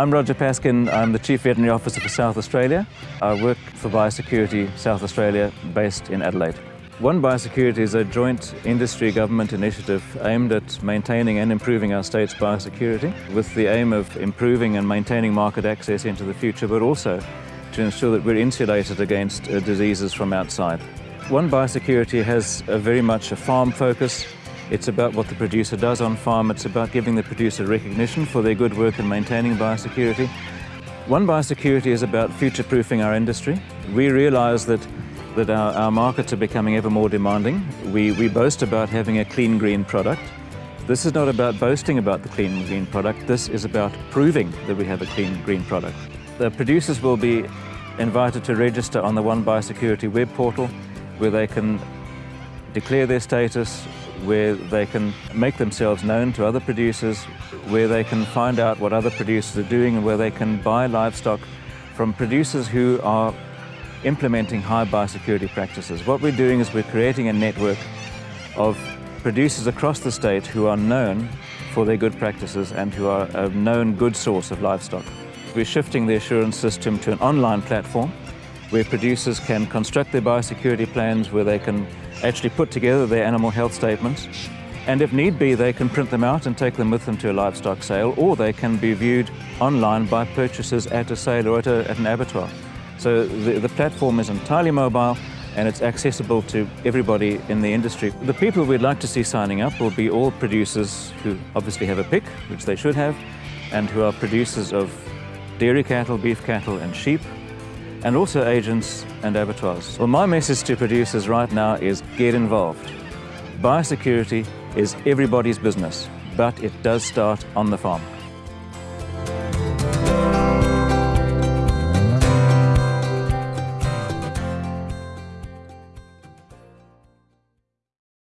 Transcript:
I'm Roger Paskin. I'm the Chief Veterinary Officer for South Australia. I work for Biosecurity South Australia based in Adelaide. One Biosecurity is a joint industry government initiative aimed at maintaining and improving our state's biosecurity with the aim of improving and maintaining market access into the future, but also to ensure that we're insulated against uh, diseases from outside. One Biosecurity has a very much a farm focus. It's about what the producer does on farm. It's about giving the producer recognition for their good work in maintaining biosecurity. One Biosecurity is about future-proofing our industry. We realise that that our, our, markets are becoming ever more demanding. We, we boast about having a clean green product. This is not about boasting about the clean green product. This is about proving that we have a clean green product. The producers will be invited to register on the One Biosecurity web portal where they can declare their status, where they can make themselves known to other producers, where they can find out what other producers are doing and where they can buy livestock from producers who are implementing high biosecurity practices. What we're doing is we're creating a network of producers across the state who are known for their good practices and who are a known good source of livestock. We're shifting the assurance system to an online platform where producers can construct their biosecurity plans, where they can actually put together their animal health statements, and if need be, they can print them out and take them with them to a livestock sale, or they can be viewed online by purchasers at a sale or at, a, at an abattoir. So the, the platform is entirely mobile and it's accessible to everybody in the industry. The people we'd like to see signing up will be all producers who obviously have a PIC, which they should have, and who are producers of dairy cattle, beef cattle and sheep, and also agents and abattoirs. Well, my message to producers right now is get involved. Biosecurity is everybody's business, but it does start on the farm.